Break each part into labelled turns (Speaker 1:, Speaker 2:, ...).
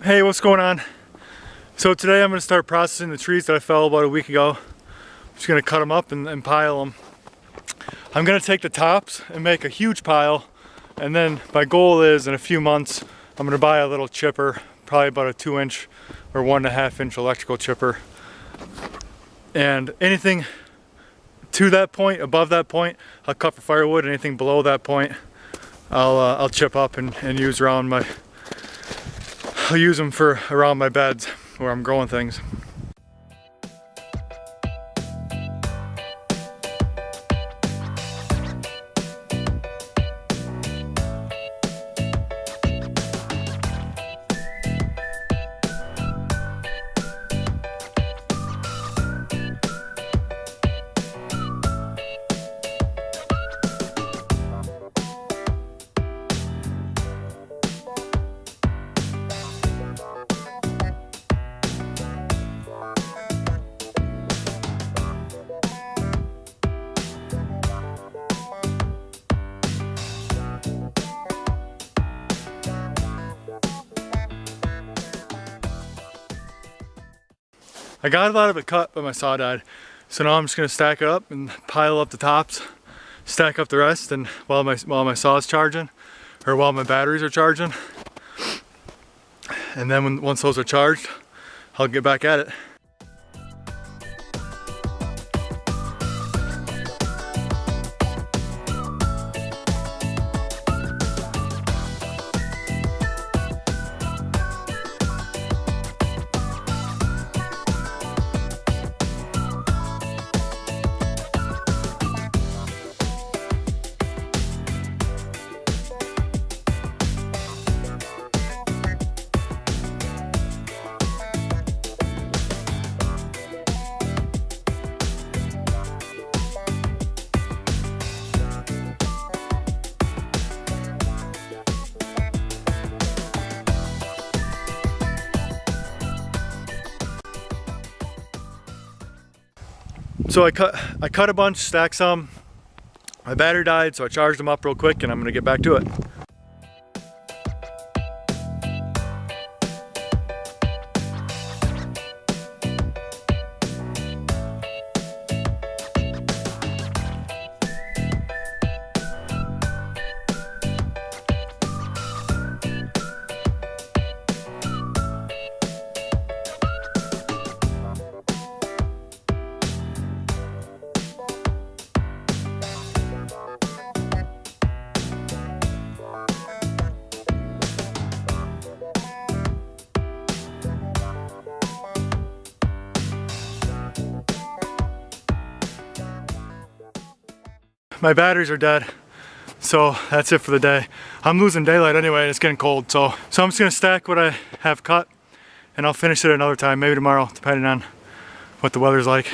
Speaker 1: Hey, what's going on? So today I'm going to start processing the trees that I fell about a week ago. I'm just going to cut them up and, and pile them. I'm going to take the tops and make a huge pile and then my goal is in a few months I'm going to buy a little chipper, probably about a two inch or one and a half inch electrical chipper. And anything to that point, above that point, I'll cut for firewood. Anything below that point, I'll uh, I'll chip up and, and use around my I'll use them for around my beds where I'm growing things. I got a lot of it cut, but my saw died. So now I'm just gonna stack it up and pile up the tops, stack up the rest, and while my while my saw is charging, or while my batteries are charging, and then when once those are charged, I'll get back at it. So I cut, I cut a bunch, stacked some. My battery died, so I charged them up real quick and I'm gonna get back to it. My batteries are dead. So that's it for the day. I'm losing daylight anyway and it's getting cold. So, so I'm just gonna stack what I have cut and I'll finish it another time, maybe tomorrow, depending on what the weather's like.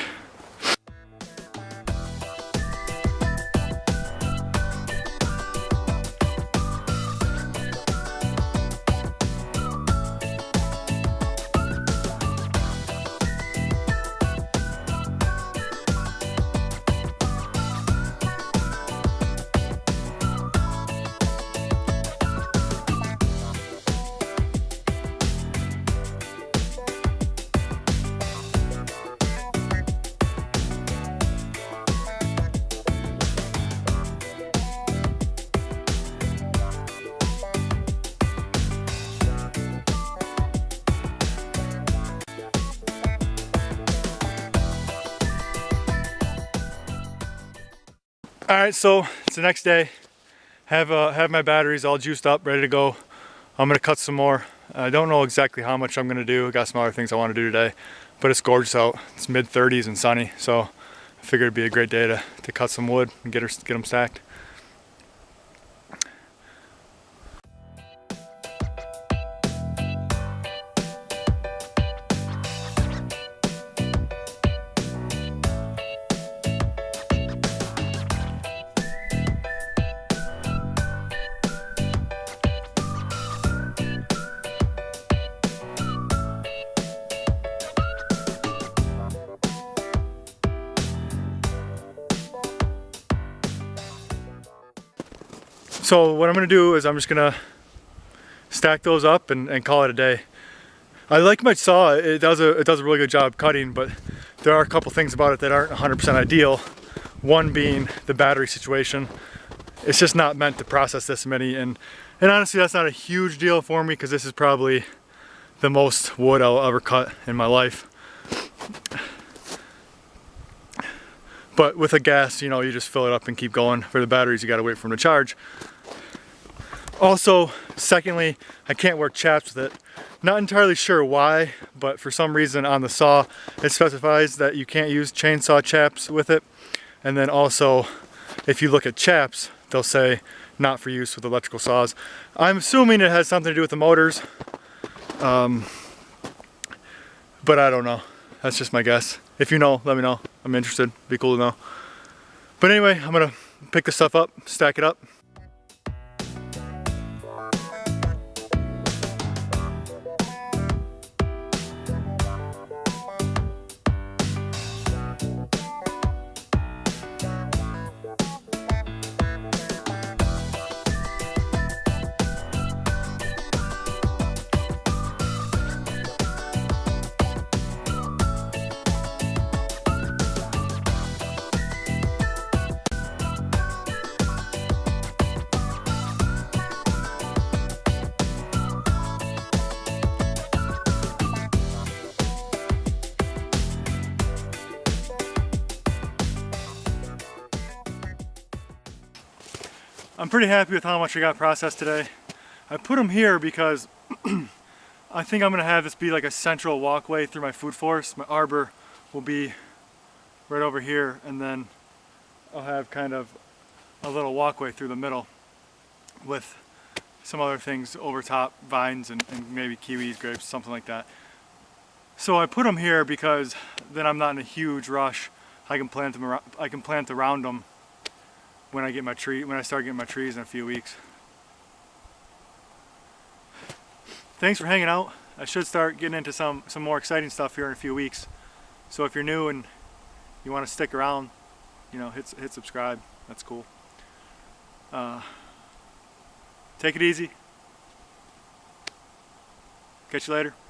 Speaker 1: All right, so it's the next day. Have uh, have my batteries all juiced up, ready to go. I'm gonna cut some more. I don't know exactly how much I'm gonna do. I got some other things I wanna do today, but it's gorgeous out. It's mid 30s and sunny, so I figured it'd be a great day to, to cut some wood and get, her, get them stacked. So what I'm gonna do is I'm just gonna stack those up and, and call it a day. I like my saw. It does a it does a really good job cutting, but there are a couple things about it that aren't 100% ideal. One being the battery situation. It's just not meant to process this many, and and honestly, that's not a huge deal for me because this is probably the most wood I'll ever cut in my life. But with a gas, you know, you just fill it up and keep going. For the batteries, you gotta wait for them to charge. Also, secondly, I can't wear chaps with it. Not entirely sure why, but for some reason on the saw, it specifies that you can't use chainsaw chaps with it. And then also, if you look at chaps, they'll say not for use with electrical saws. I'm assuming it has something to do with the motors, um, but I don't know. That's just my guess. If you know, let me know. I'm interested. Be cool to know. But anyway, I'm gonna pick this stuff up, stack it up, I'm pretty happy with how much I got processed today. I put them here because I think I'm gonna have this be like a central walkway through my food forest. My arbor will be right over here and then I'll have kind of a little walkway through the middle with some other things over top, vines and, and maybe kiwis, grapes, something like that. So I put them here because then I'm not in a huge rush. I can plant them around, I can plant around them when I get my tree when I start getting my trees in a few weeks. Thanks for hanging out. I should start getting into some some more exciting stuff here in a few weeks. So if you're new and you want to stick around, you know, hit hit subscribe. That's cool. Uh, take it easy. Catch you later.